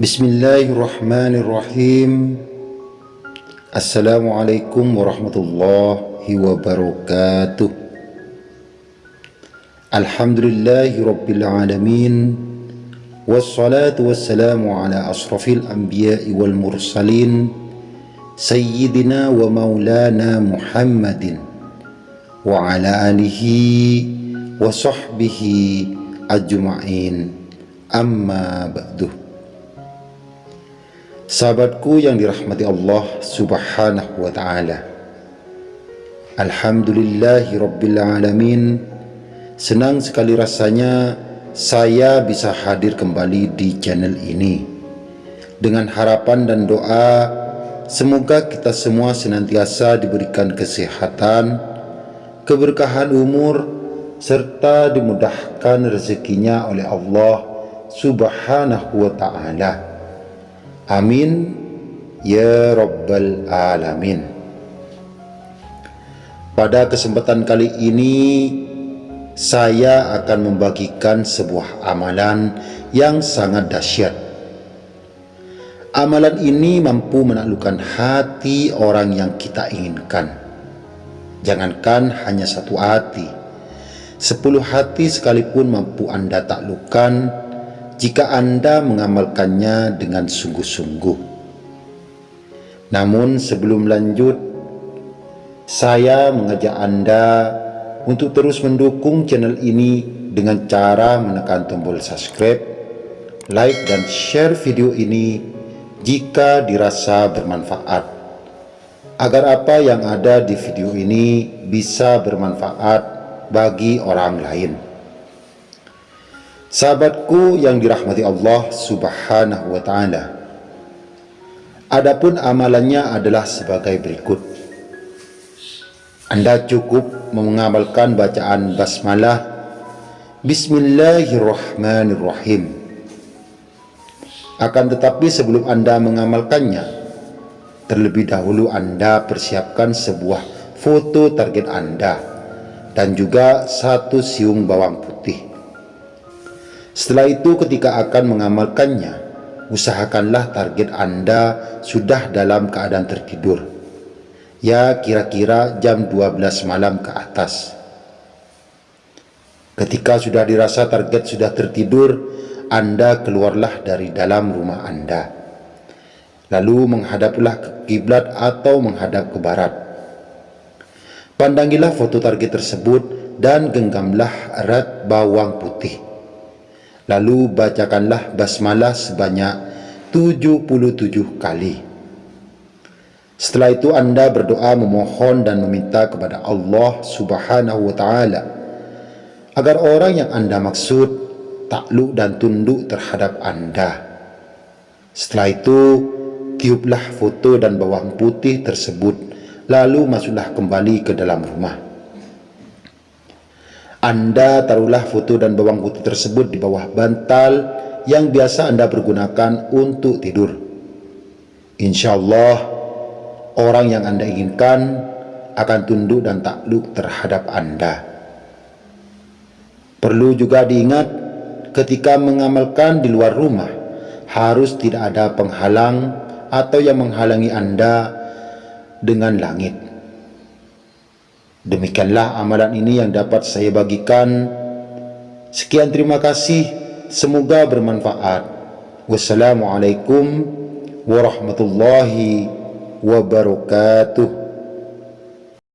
بسم الله الرحمن الرحيم السلام عليكم ورحمة الله وبركاته الحمد لله رب العالمين والصلاة والسلام على أشرف الأنبياء والمرسلين سيدنا ومولانا محمد وعلى آله وصحبه أجمعين أما بعده Sahabatku yang dirahmati Allah subhanahu wa ta'ala. Alhamdulillahi rabbil alamin. Senang sekali rasanya saya bisa hadir kembali di channel ini. Dengan harapan dan doa Semoga kita semua senantiasa diberikan kesehatan Keberkahan umur serta dimudahkan rezekinya oleh Allah subhanahu wa ta'ala amin. Ya rabbal alamin. Pada kesempatan kali ini saya akan membagikan sebuah amalan yang sangat dahsyat. Amalan ini mampu menaklukkan hati orang yang kita inginkan. Jangankan hanya satu hati. Sepuluh hati sekalipun mampu Anda taklukkan jika Anda mengamalkannya dengan sungguh-sungguh. Namun sebelum lanjut, saya mengajak Anda untuk terus mendukung channel ini dengan cara menekan tombol subscribe, like dan share video ini jika dirasa bermanfaat. Agar apa yang ada di video ini bisa bermanfaat bagi orang lain. Sahabatku yang dirahmati Allah Subhanahu wa taala. Adapun amalannya adalah sebagai berikut. Anda cukup mengamalkan bacaan basmalah Bismillahirrahmanirrahim. Akan tetapi sebelum Anda mengamalkannya, terlebih dahulu Anda persiapkan sebuah foto target Anda dan juga satu siung bawang putih. Setelah itu ketika akan mengamalkannya, usahakanlah target Anda sudah dalam keadaan tertidur. Ya kira-kira jam 12 malam ke atas. Ketika sudah dirasa target sudah tertidur, Anda keluarlah dari dalam rumah Anda. Lalu menghadaplah ke kiblat atau menghadap ke barat Pandangilah foto target tersebut dan genggamlah erat bawang putih. Lalu bacakanlah basmalah sebanyak 77 kali. Setelah itu anda berdoa memohon dan meminta kepada Allah subhanahu wa ta'ala agar orang yang anda maksud takluk dan tunduk terhadap anda. Setelah itu tiuplah foto dan bawang putih tersebut lalu masuklah kembali ke dalam rumah. Anda taruhlah foto dan bawang putih tersebut di bawah bantal yang biasa Anda pergunakan untuk tidur. Insya Allah, orang yang Anda inginkan akan tunduk dan takluk terhadap Anda. Perlu juga diingat ketika mengamalkan di luar rumah, harus tidak ada penghalang atau yang menghalangi Anda dengan langit. Demikianlah amalan ini yang dapat saya bagikan. Sekian terima kasih. Semoga bermanfaat. Wassalamualaikum warahmatullahi wabarakatuh.